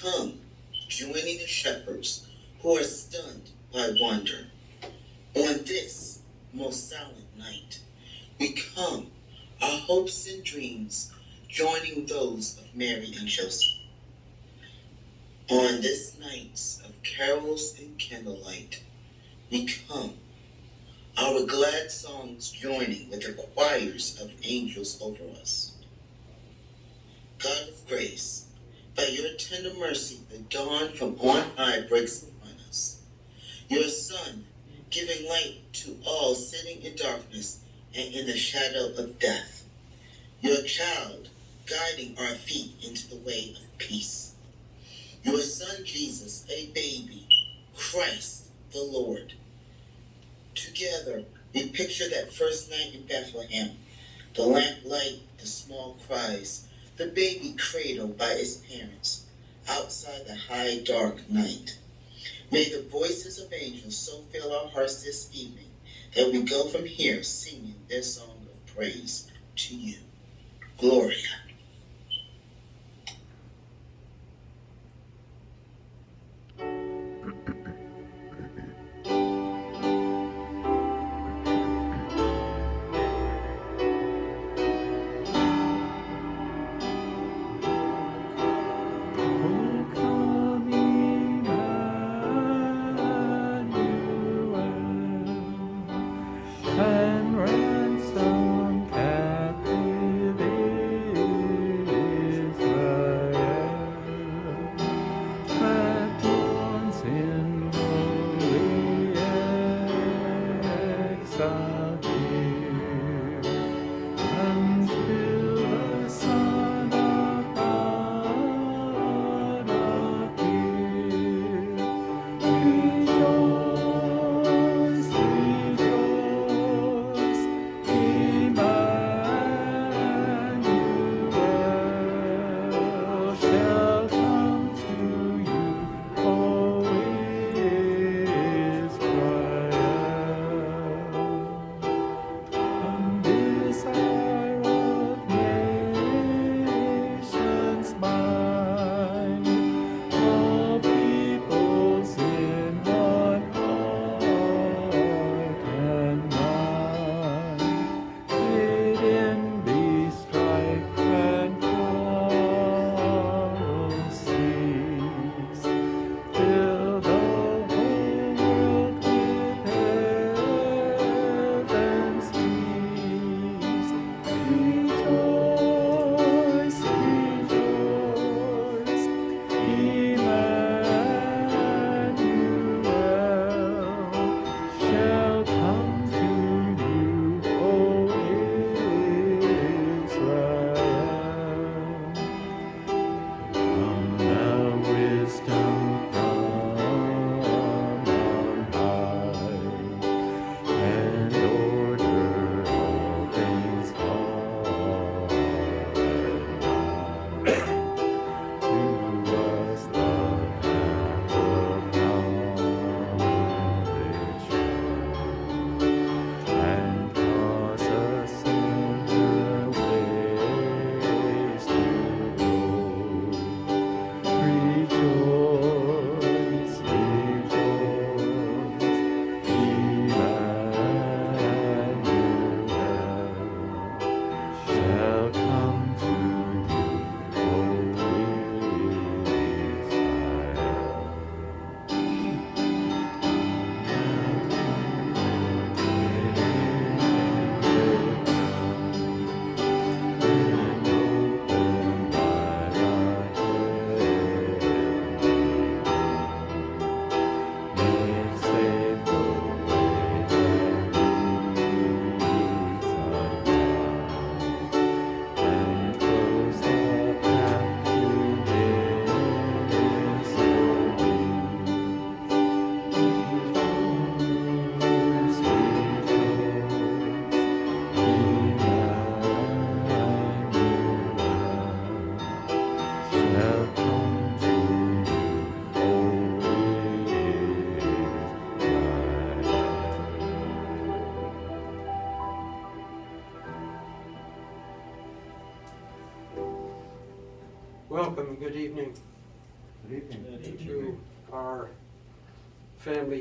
come joining the shepherds who are stunned by wonder. On this most silent night, we come, our hopes and dreams joining those of Mary and Joseph. On this night of carols and candlelight, we come, our glad songs joining with the choirs of angels over us. God of grace, by your tender mercy, the dawn from on high breaks upon us. Your Son, giving light to all sitting in darkness and in the shadow of death. Your child, guiding our feet into the way of peace. Your Son Jesus, a baby, Christ the Lord. Together, we picture that first night in Bethlehem, the lamplight, the small cries, the baby cradled by its parents outside the high dark night. May the voices of angels so fill our hearts this evening that we go from here singing their song of praise to you. Gloria.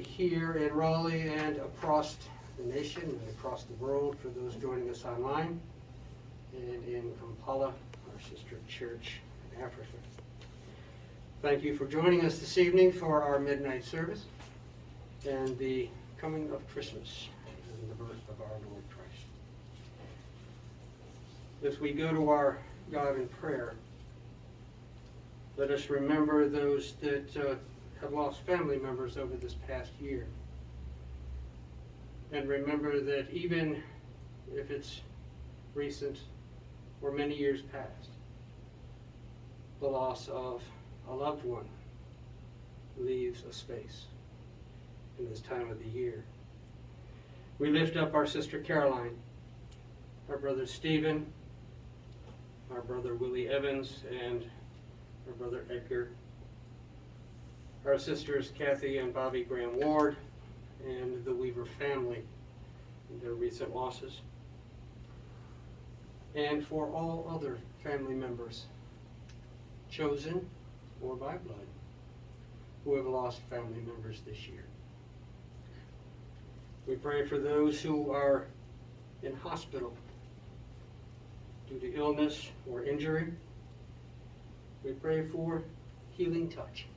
Here in Raleigh and across the nation and across the world for those joining us online and in Kampala, our sister church in Africa. Thank you for joining us this evening for our midnight service and the coming of Christmas and the birth of our Lord Christ. As we go to our God in prayer, let us remember those that uh, have lost family members over this past year. And remember that even if it's recent or many years past, the loss of a loved one leaves a space in this time of the year. We lift up our sister Caroline, our brother Stephen, our brother Willie Evans, and our brother Edgar, our sisters Kathy and Bobby Graham Ward, and the Weaver family, and their recent losses, and for all other family members, chosen or by blood, who have lost family members this year. We pray for those who are in hospital due to illness or injury. We pray for healing touch.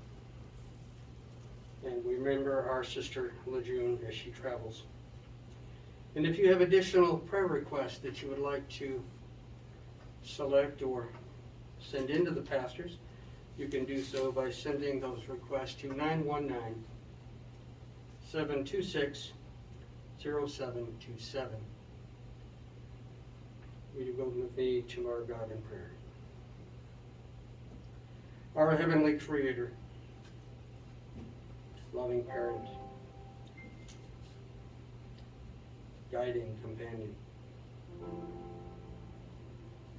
And remember our sister Lejeune as she travels. And if you have additional prayer requests that you would like to select or send in to the pastors, you can do so by sending those requests to 919 726 0727. Will you go with me to our God in prayer? Our Heavenly Creator, loving parent, guiding companion,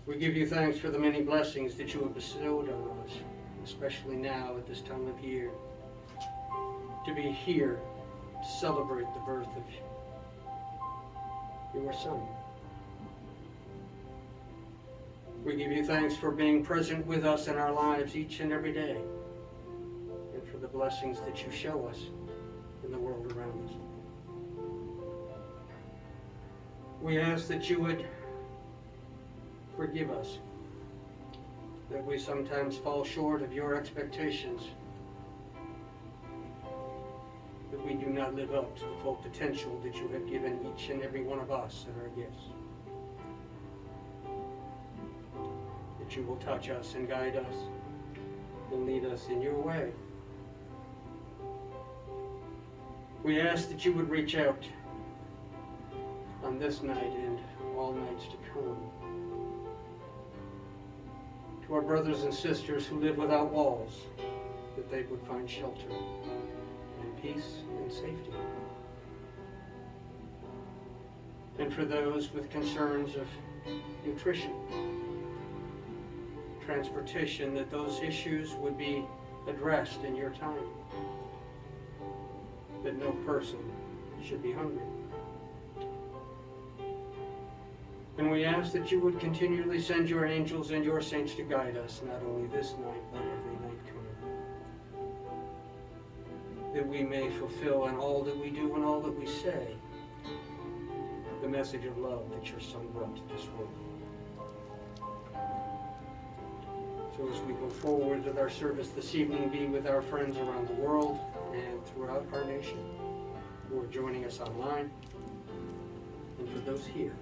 we give you thanks for the many blessings that you have bestowed on us, especially now at this time of year, to be here to celebrate the birth of your Son. We give you thanks for being present with us in our lives each and every day, blessings that you show us in the world around us. We ask that you would forgive us, that we sometimes fall short of your expectations, that we do not live up to the full potential that you have given each and every one of us in our gifts. that you will touch us and guide us and lead us in your way. We ask that you would reach out on this night and all nights to come to our brothers and sisters who live without walls, that they would find shelter and peace and safety. And for those with concerns of nutrition, transportation, that those issues would be addressed in your time. That no person should be hungry. And we ask that you would continually send your angels and your saints to guide us, not only this night, but every night coming. That we may fulfill in all that we do and all that we say the message of love that your Son brought to this world. So as we go forward with our service this evening, be with our friends around the world and throughout our nation who are joining us online, and for those here.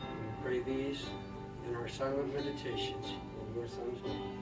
We pray these in our silent meditations in your Son's name.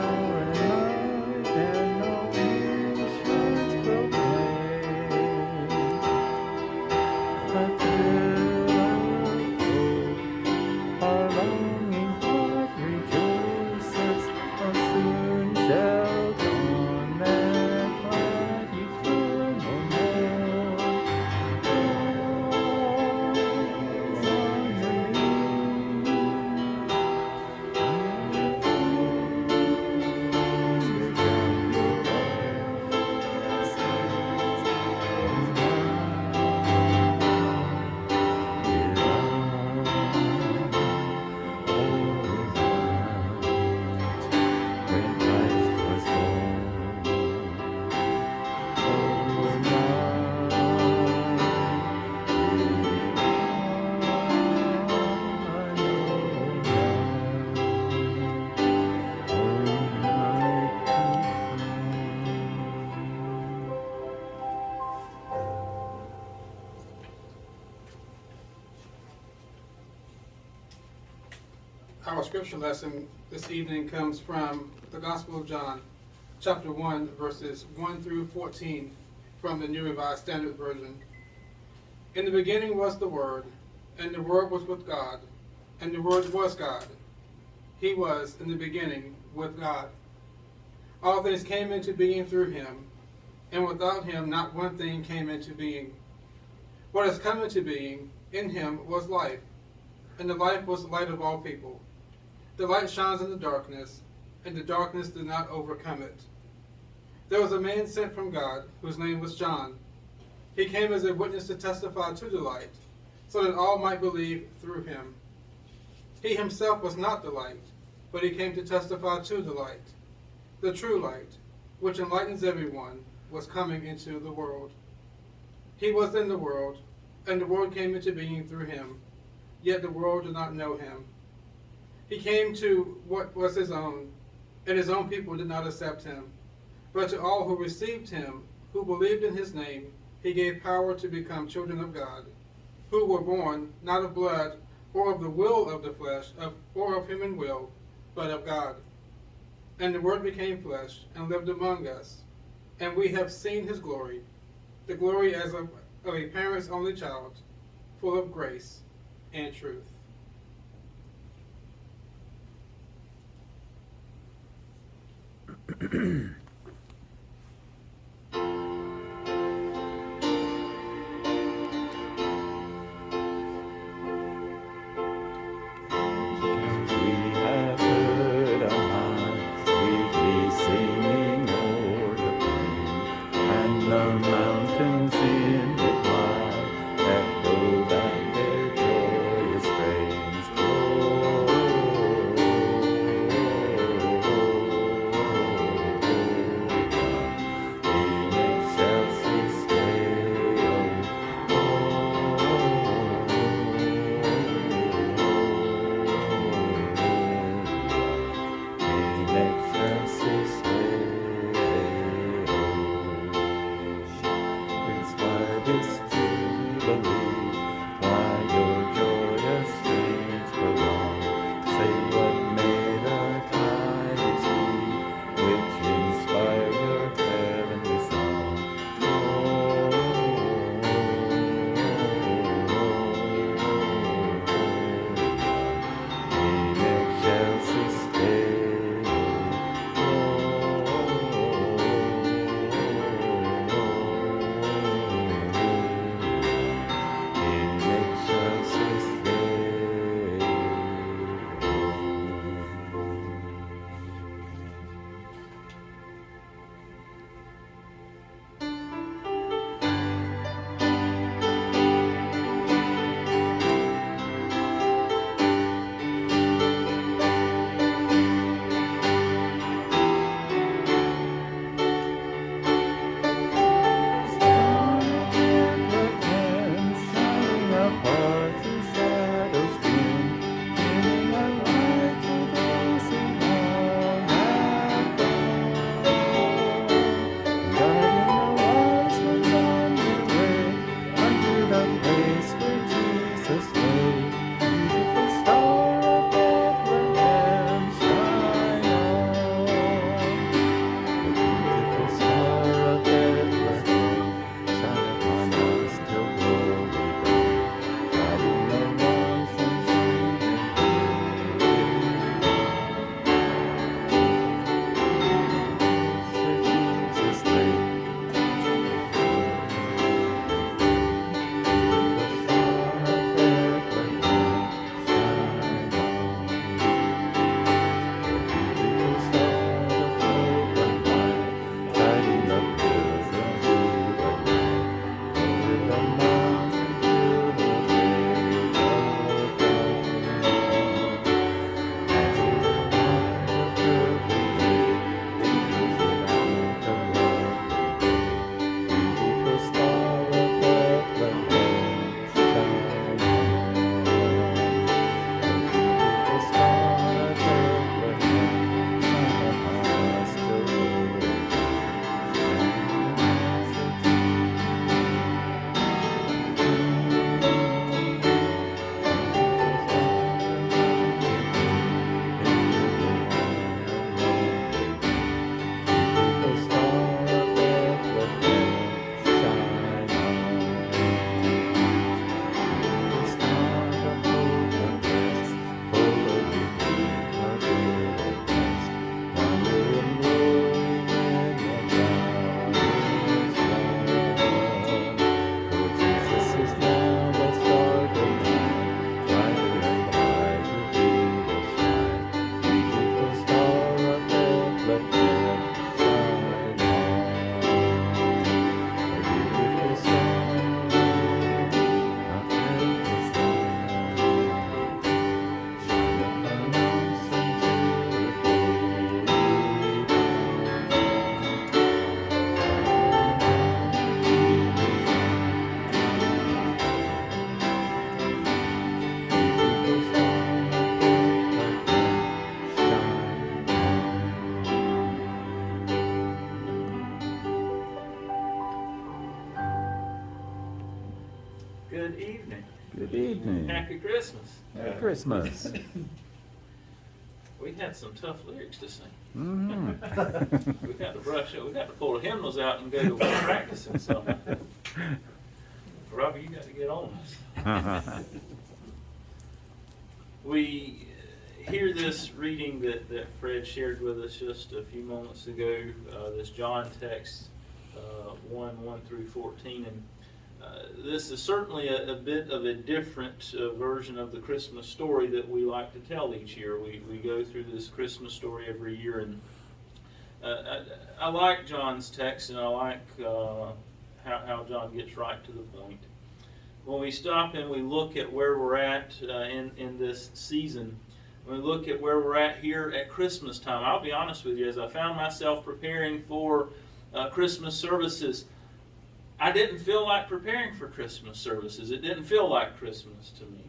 rain. Scripture lesson this evening comes from the Gospel of John, chapter 1, verses 1 through 14 from the New Revised Standard Version. In the beginning was the Word, and the Word was with God, and the Word was God. He was in the beginning with God. All things came into being through him, and without him not one thing came into being. What has come into being in him was life, and the life was the light of all people. The light shines in the darkness, and the darkness did not overcome it. There was a man sent from God, whose name was John. He came as a witness to testify to the light, so that all might believe through him. He himself was not the light, but he came to testify to the light. The true light, which enlightens everyone, was coming into the world. He was in the world, and the world came into being through him, yet the world did not know him. He came to what was his own, and his own people did not accept him. But to all who received him, who believed in his name, he gave power to become children of God, who were born not of blood, or of the will of the flesh, of, or of human will, but of God. And the Word became flesh and lived among us, and we have seen his glory, the glory as of, of a parent's only child, full of grace and truth. Mm-hmm. Evening. Happy Christmas. Merry Christmas. We had some tough lyrics to sing. Mhm. We got to brush it. We got to pull the hymnals out and go to practicing some. Robbie, you got to get on this. We uh, hear this reading that, that Fred shared with us just a few moments ago, uh, this John text, uh, 1 1 through 14. And uh, this is certainly a, a bit of a different uh, version of the Christmas story that we like to tell each year. We, we go through this Christmas story every year, and uh, I, I like John's text, and I like uh, how, how John gets right to the point when we stop and we look at where we're at uh, in, in this season, when we look at where we're at here at Christmas time, I'll be honest with you, as I found myself preparing for Christmas services, I didn't feel like preparing for Christmas services. It didn't feel like Christmas to me.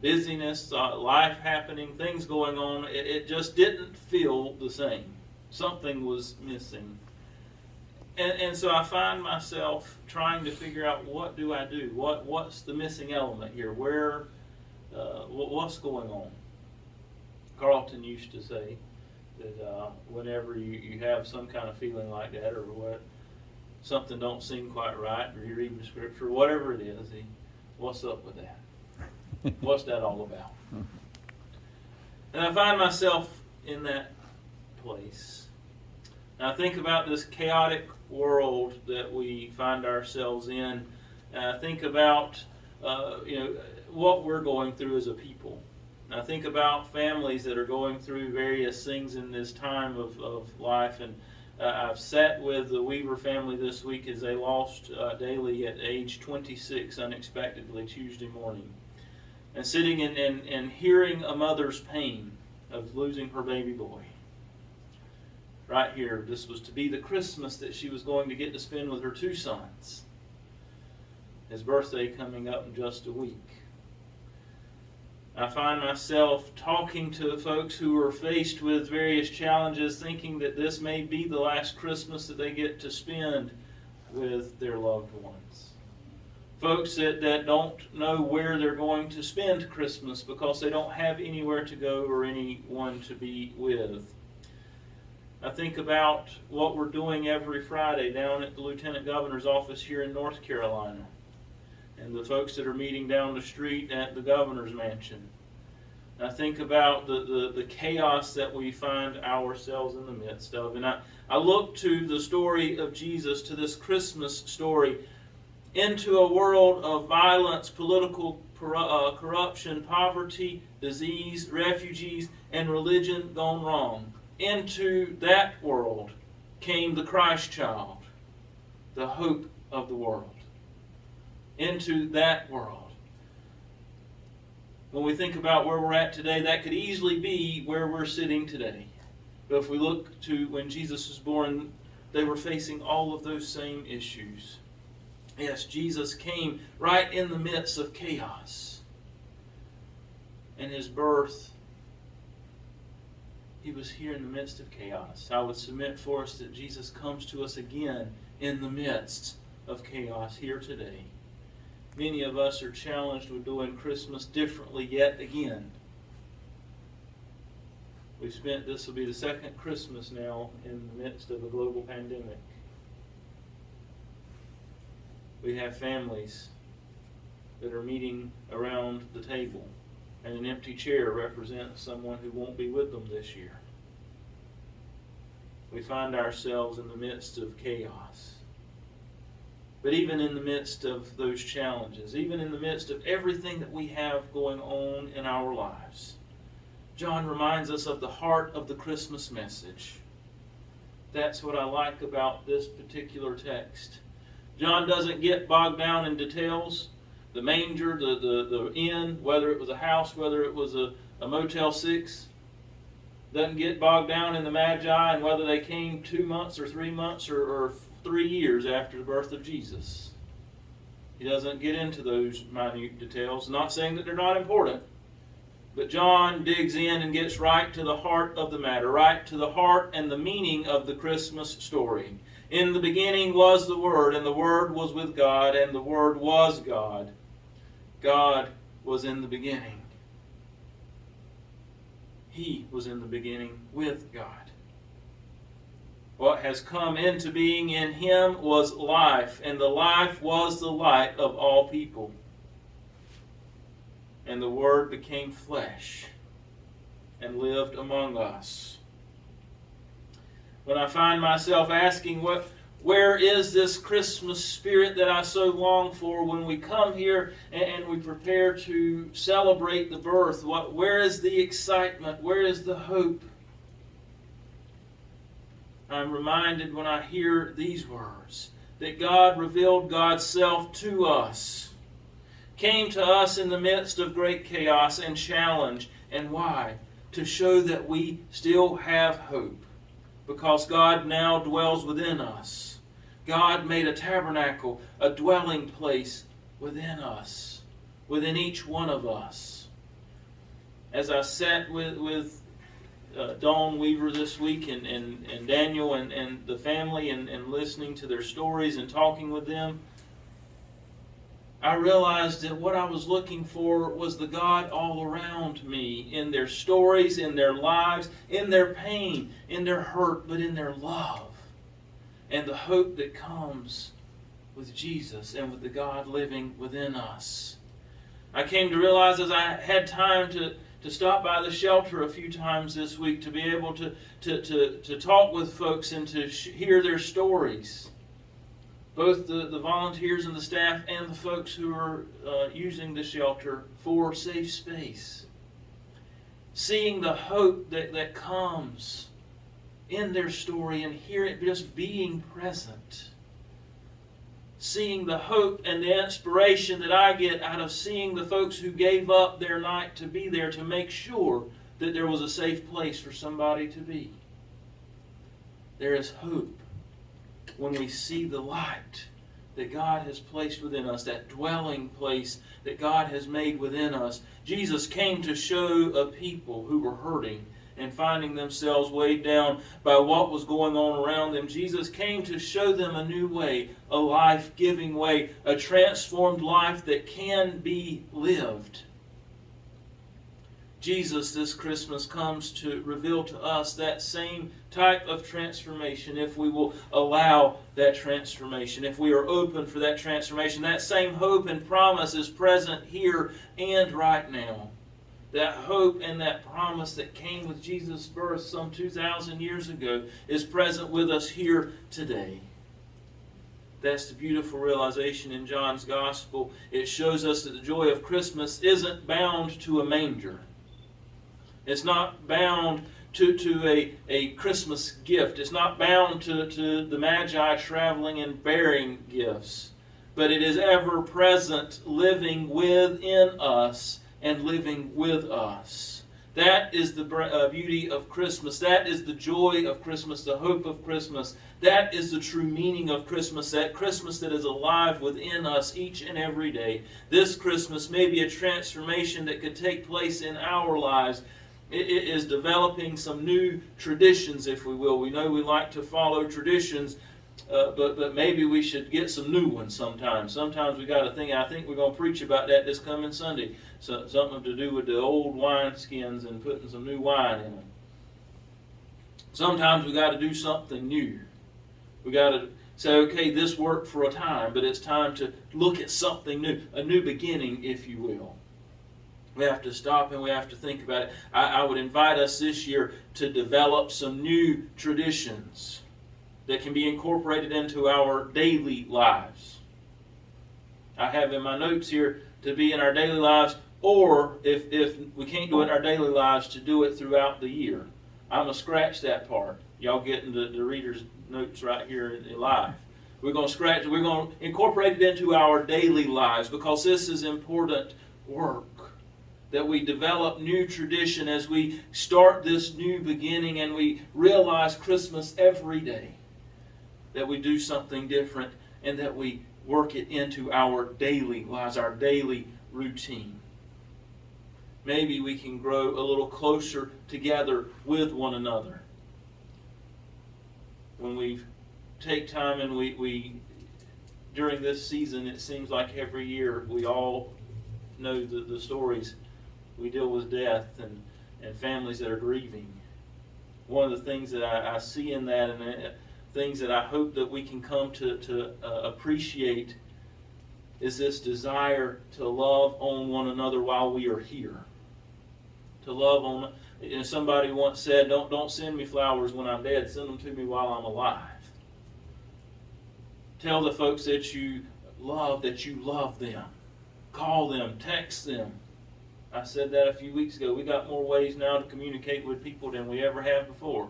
Busyness, life happening, things going on, it, it just didn't feel the same. Something was missing and, and so I find myself trying to figure out what do I do? What what's the missing element here? Where uh, what, what's going on? Carlton used to say that uh, whenever you, you have some kind of feeling like that, or what something don't seem quite right, or you're reading the scripture, whatever it is, he, what's up with that? What's that all about? And I find myself in that place. And I think about this chaotic world that we find ourselves in. And I think about uh, you know what we're going through as a people. And I think about families that are going through various things in this time of, of life. And uh, I've sat with the Weaver family this week as they lost uh, Daly at age 26 unexpectedly Tuesday morning. And sitting and, and, and hearing a mother's pain of losing her baby boy right here. This was to be the Christmas that she was going to get to spend with her two sons. His birthday coming up in just a week. I find myself talking to folks who are faced with various challenges, thinking that this may be the last Christmas that they get to spend with their loved ones. Folks that, that don't know where they're going to spend Christmas because they don't have anywhere to go or anyone to be with. I think about what we're doing every Friday down at the Lieutenant Governor's office here in North Carolina, and the folks that are meeting down the street at the Governor's Mansion. I think about the, the, the chaos that we find ourselves in the midst of. And I, I look to the story of Jesus, to this Christmas story, into a world of violence, political uh, corruption, poverty, disease, refugees, and religion gone wrong into that world came the Christ child, the hope of the world. Into that world. When we think about where we're at today, that could easily be where we're sitting today. But if we look to when Jesus was born, they were facing all of those same issues. Yes, Jesus came right in the midst of chaos. And his birth he was here in the midst of chaos. I would submit for us that Jesus comes to us again in the midst of chaos here today. Many of us are challenged with doing Christmas differently yet again. We've spent, this will be the second Christmas now in the midst of a global pandemic. We have families that are meeting around the table and an empty chair represents someone who won't be with them this year. We find ourselves in the midst of chaos. But even in the midst of those challenges, even in the midst of everything that we have going on in our lives, John reminds us of the heart of the Christmas message. That's what I like about this particular text. John doesn't get bogged down in details the manger, the, the, the inn, whether it was a house, whether it was a, a Motel 6, doesn't get bogged down in the Magi and whether they came two months or three months or, or three years after the birth of Jesus. He doesn't get into those minute details. Not saying that they're not important, but John digs in and gets right to the heart of the matter, right to the heart and the meaning of the Christmas story. In the beginning was the Word, and the Word was with God, and the Word was God. God was in the beginning. He was in the beginning with God. What has come into being in him was life, and the life was the light of all people. And the Word became flesh and lived among us. When I find myself asking, what, where is this Christmas spirit that I so long for when we come here and, and we prepare to celebrate the birth? What, where is the excitement? Where is the hope? I'm reminded when I hear these words that God revealed God's self to us, came to us in the midst of great chaos and challenge. And why? To show that we still have hope, because God now dwells within us. God made a tabernacle, a dwelling place within us, within each one of us. As I sat with, with uh, Dawn Weaver this week and, and, and Daniel and, and the family and, and listening to their stories and talking with them, I realized that what I was looking for was the God all around me in their stories, in their lives, in their pain, in their hurt, but in their love and the hope that comes with Jesus and with the God living within us. I came to realize as I had time to, to stop by the shelter a few times this week to be able to, to, to, to talk with folks and to hear their stories. Both the, the volunteers and the staff and the folks who are uh, using the shelter for safe space. Seeing the hope that, that comes in their story and hearing just being present seeing the hope and the inspiration that I get out of seeing the folks who gave up their night to be there to make sure that there was a safe place for somebody to be. There is hope when we see the light that God has placed within us, that dwelling place that God has made within us. Jesus came to show a people who were hurting and finding themselves weighed down by what was going on around them. Jesus came to show them a new way, a life giving way, a transformed life that can be lived. Jesus this Christmas comes to reveal to us that same type of transformation if we will allow that transformation, if we are open for that transformation. That same hope and promise is present here and right now that hope and that promise that came with Jesus' birth some 2,000 years ago is present with us here today. That's the beautiful realization in John's Gospel. It shows us that the joy of Christmas isn't bound to a manger. It's not bound to, to a, a Christmas gift. It's not bound to, to the Magi traveling and bearing gifts. But it is ever present, living within us and living with us. That is the uh, beauty of Christmas. That is the joy of Christmas, the hope of Christmas. That is the true meaning of Christmas, that Christmas that is alive within us each and every day. This Christmas may be a transformation that could take place in our lives. It is developing some new traditions, if we will. We know we like to follow traditions, uh, but but maybe we should get some new ones sometimes. Sometimes we got to think. I think we're going to preach about that this coming Sunday. So, something to do with the old wine skins and putting some new wine in them. Sometimes we got to do something new. We got to say, okay, this worked for a time, but it's time to look at something new, a new beginning, if you will. We have to stop and we have to think about it. I, I would invite us this year to develop some new traditions that can be incorporated into our daily lives. I have in my notes here to be in our daily lives, or if, if we can't do it in our daily lives, to do it throughout the year. I'm going to scratch that part. Y'all getting the, the reader's notes right here in live. We're going to scratch, we're going to incorporate it into our daily lives because this is important work. That we develop new tradition as we start this new beginning and we realize Christmas every day that we do something different and that we work it into our daily lives, our daily routine. Maybe we can grow a little closer together with one another when we've take time and we, we, during this season, it seems like every year, we all know the, the stories. We deal with death and, and families that are grieving. One of the things that I, I see in that and uh, things that I hope that we can come to, to uh, appreciate is this desire to love on one another while we are here. To love on, know, somebody once said, don't, don't send me flowers when I'm dead, send them to me while I'm alive. Tell the folks that you love that you love them. Call them, text them. I said that a few weeks ago. We got more ways now to communicate with people than we ever have before.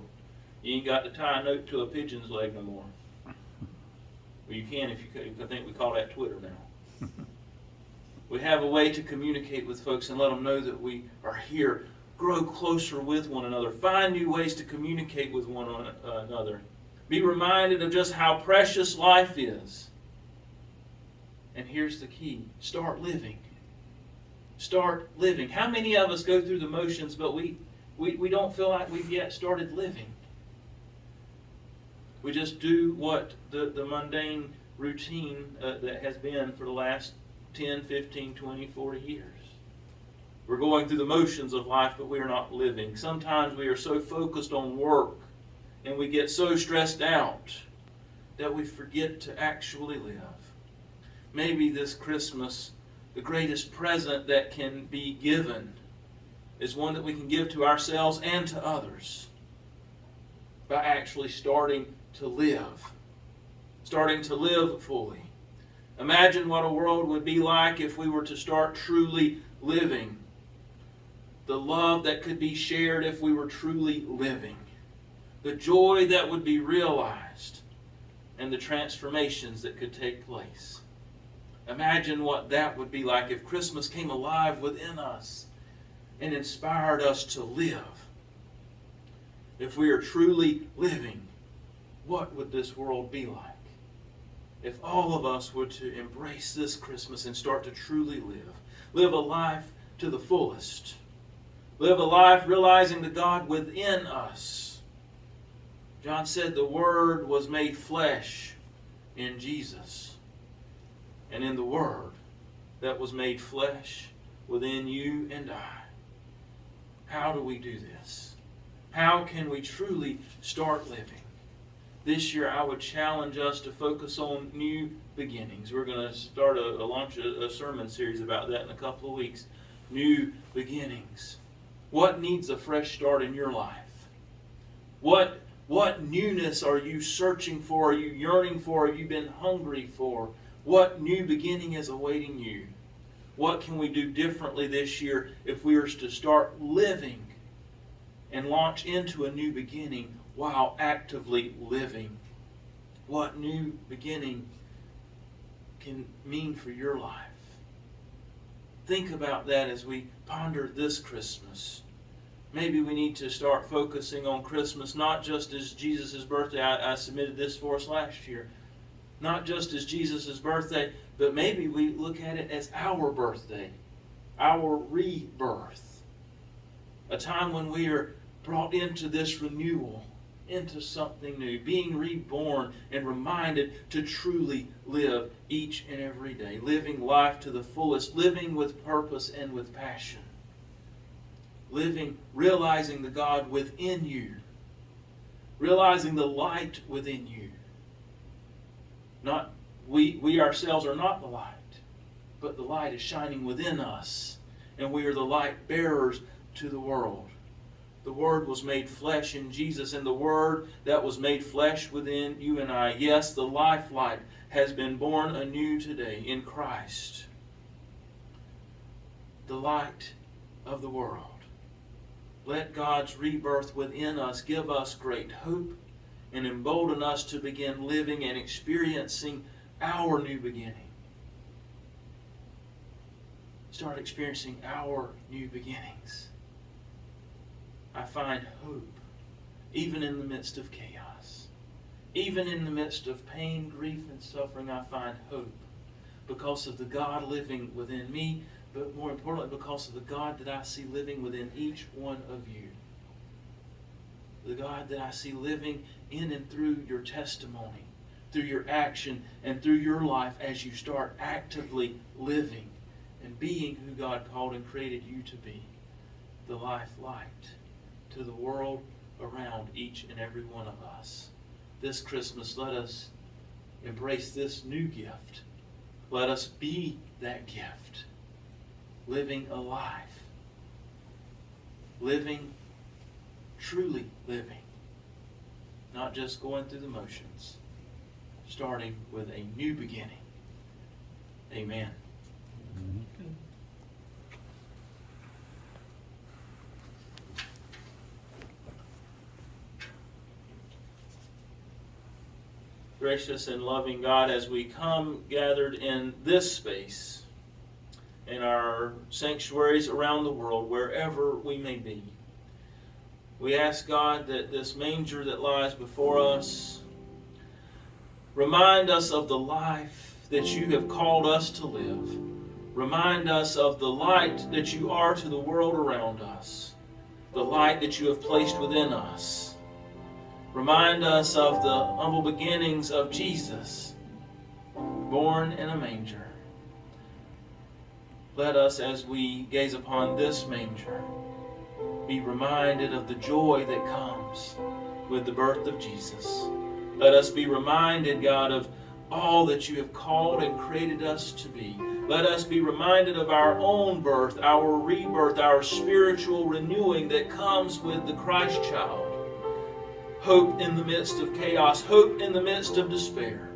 You ain't got to tie a note to a pigeon's leg no more. Well, you can if you, I think we call that Twitter now. We have a way to communicate with folks and let them know that we are here. Grow closer with one another. Find new ways to communicate with one an- another. Be reminded of just how precious life is. And here's the key start living. Start living. How many of us go through the motions, but we, we, we don't feel like we've yet started living? We just do what the, the mundane routine uh, that has been for the last 10, 15, 20, 40 years. We're going through the motions of life, but we are not living. Sometimes we are so focused on work and we get so stressed out that we forget to actually live. Maybe this Christmas, the greatest present that can be given is one that we can give to ourselves and to others by actually starting to live. Starting to live fully. Imagine what a world would be like if we were to start truly living. The love that could be shared if we were truly living. The joy that would be realized. And the transformations that could take place. Imagine what that would be like if Christmas came alive within us and inspired us to live. If we are truly living, what would this world be like? If all of us were to embrace this Christmas and start to truly live, live a life to the fullest, live a life realizing the God within us. John said the Word was made flesh in Jesus. And in the Word that was made flesh within you and I. How do we do this? How can we truly start living? This year, I would challenge us to focus on new beginnings. We're going to start a, a launch a, a sermon series about that in a couple of weeks. New beginnings. What needs a fresh start in your life? What what newness are you searching for? Are you yearning for? Have you been hungry for? What new beginning is awaiting you? What can we do differently this year if we are to start living and launch into a new beginning while actively living? What new beginning can mean for your life? Think about that as we ponder this Christmas. Maybe we need to start focusing on Christmas not just as Jesus' birthday. I, I submitted this for us last year not just as Jesus' birthday, but maybe we look at it as our birthday, our rebirth. A time when we are brought into this renewal, into something new, being reborn and reminded to truly live each and every day, living life to the fullest, living with purpose and with passion. Living, realizing the God within you, realizing the light within you not we we ourselves are not the light, but the light is shining within us, and we are the light bearers to the world. The Word was made flesh in Jesus, and the Word that was made flesh within you and I. Yes, the life light has been born anew today in Christ. The light of the world. Let God's rebirth within us give us great hope and embolden us to begin living and experiencing our new beginning. Start experiencing our new beginnings. I find hope even in the midst of chaos. Even in the midst of pain, grief, and suffering, I find hope because of the God living within me, but more importantly, because of the God that I see living within each one of you. The God that I see living in and through your testimony, through your action and through your life as you start actively living and being who God called and created you to be. The life light to the world around each and every one of us. This Christmas, let us embrace this new gift. Let us be that gift, living alive, living, truly living, not just going through the motions, starting with a new beginning. Amen. Gracious and loving God, as we come gathered in this space, in our sanctuaries around the world, wherever we may be, we ask God that this manger that lies before us remind us of the life that you have called us to live. Remind us of the light that you are to the world around us, the light that you have placed within us. Remind us of the humble beginnings of Jesus, born in a manger. Let us, as we gaze upon this manger, be reminded of the joy that comes with the birth of Jesus. Let us be reminded, God, of all that you have called and created us to be. Let us be reminded of our own birth, our rebirth, our spiritual renewing that comes with the Christ child hope in the midst of chaos, hope in the midst of despair,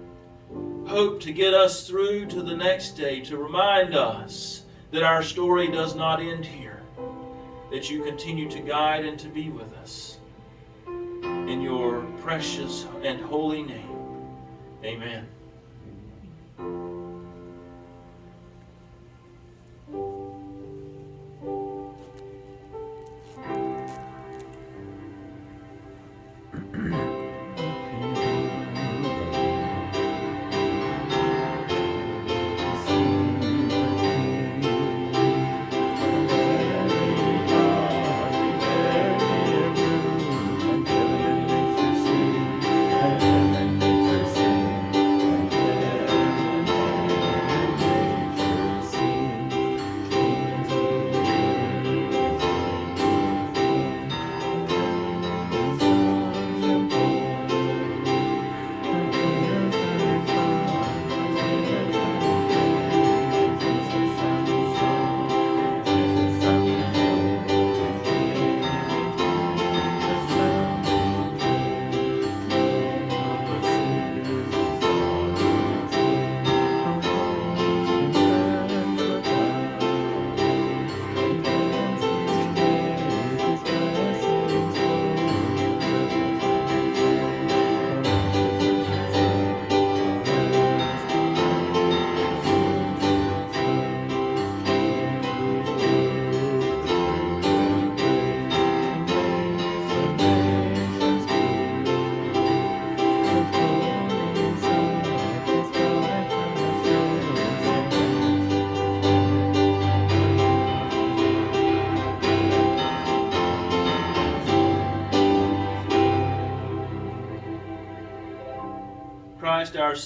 hope to get us through to the next day, to remind us that our story does not end here, that you continue to guide and to be with us. In your precious and holy name, amen.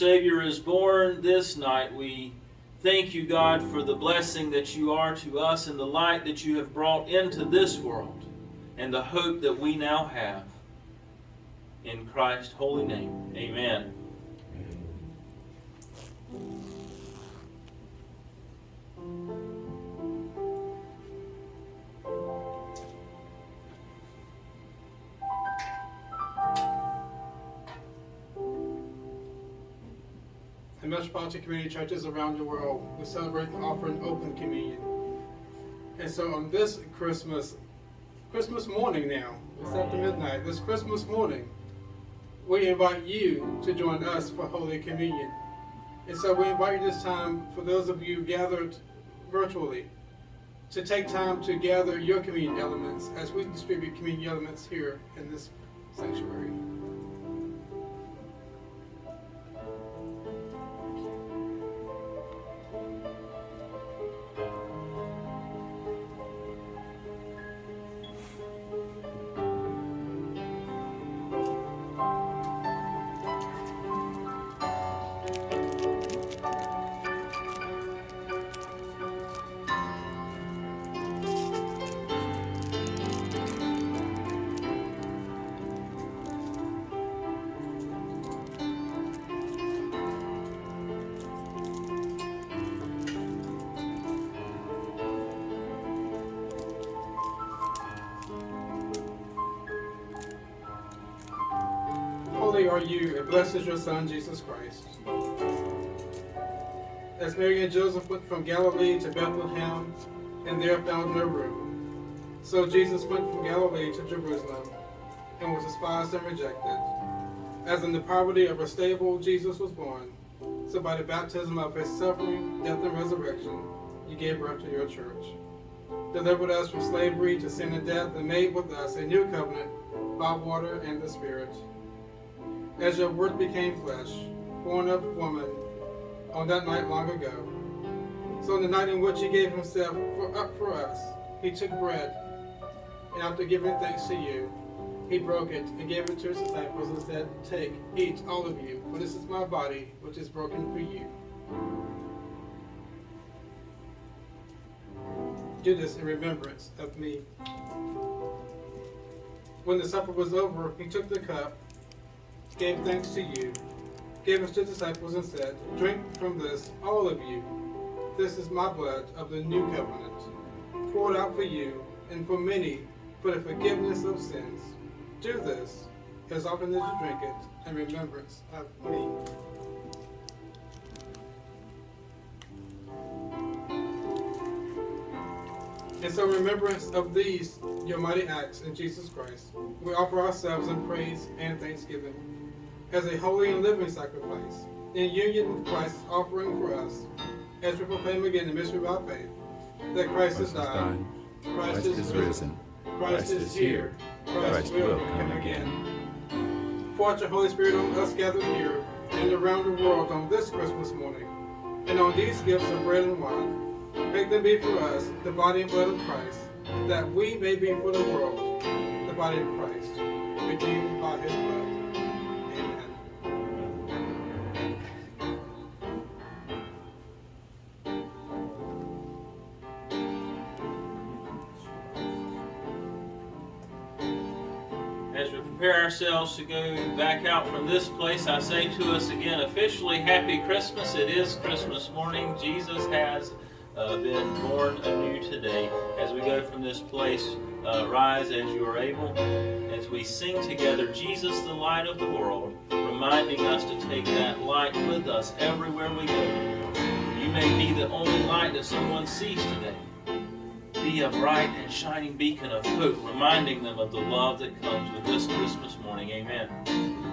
Savior is born this night. We thank you, God, for the blessing that you are to us and the light that you have brought into this world and the hope that we now have. In Christ's holy name, amen. In Metropolitan Community Churches around the world, we celebrate the offering open communion. And so on this Christmas, Christmas morning now, it's after midnight, this Christmas morning, we invite you to join us for Holy Communion. And so we invite you this time, for those of you gathered virtually, to take time to gather your communion elements as we distribute communion elements here in this sanctuary. Are you, and blessed is your Son, Jesus Christ. As Mary and Joseph went from Galilee to Bethlehem, and there found no room, so Jesus went from Galilee to Jerusalem, and was despised and rejected. As in the poverty of a stable Jesus was born, so by the baptism of his suffering, death, and resurrection, you gave birth to your church. Delivered us from slavery to sin and death, and made with us a new covenant by water and the Spirit. As your word became flesh, born of woman, on that night long ago. So on the night in which he gave himself for, up for us, he took bread, and after giving thanks to you, he broke it and gave it to his disciples and said, Take, eat, all of you, for this is my body, which is broken for you. Do this in remembrance of me. When the supper was over, he took the cup, gave thanks to you, gave it to the disciples, and said, Drink from this, all of you. This is my blood of the new covenant, poured out for you and for many for the forgiveness of sins. Do this as often as you drink it in remembrance of me. And so, in remembrance of these, your mighty acts in Jesus Christ, we offer ourselves in praise and thanksgiving as a holy and living sacrifice, in union with Christ's offering for us, as we proclaim again the mystery of our faith, that Christ has died, Christ is risen. Christ is here, Christ will come again. Out your Holy Spirit on us gathered here and around the world on this Christmas morning, and on these gifts of bread and wine. Make them be for us the body and blood of Christ, that we may be for the world the body of Christ, redeemed by his blood. Ourselves to go back out from this place, I say to us again officially, Happy Christmas. It is Christmas morning. Jesus has uh, been born anew today. As we go from this place, uh, rise as you are able. As we sing together, Jesus, the light of the world, reminding us to take that light with us everywhere we go. You may be the only light that someone sees today be a bright and shining beacon of hope, reminding them of the love that comes with this Christmas morning. Amen.